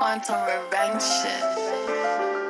on some revenge shit.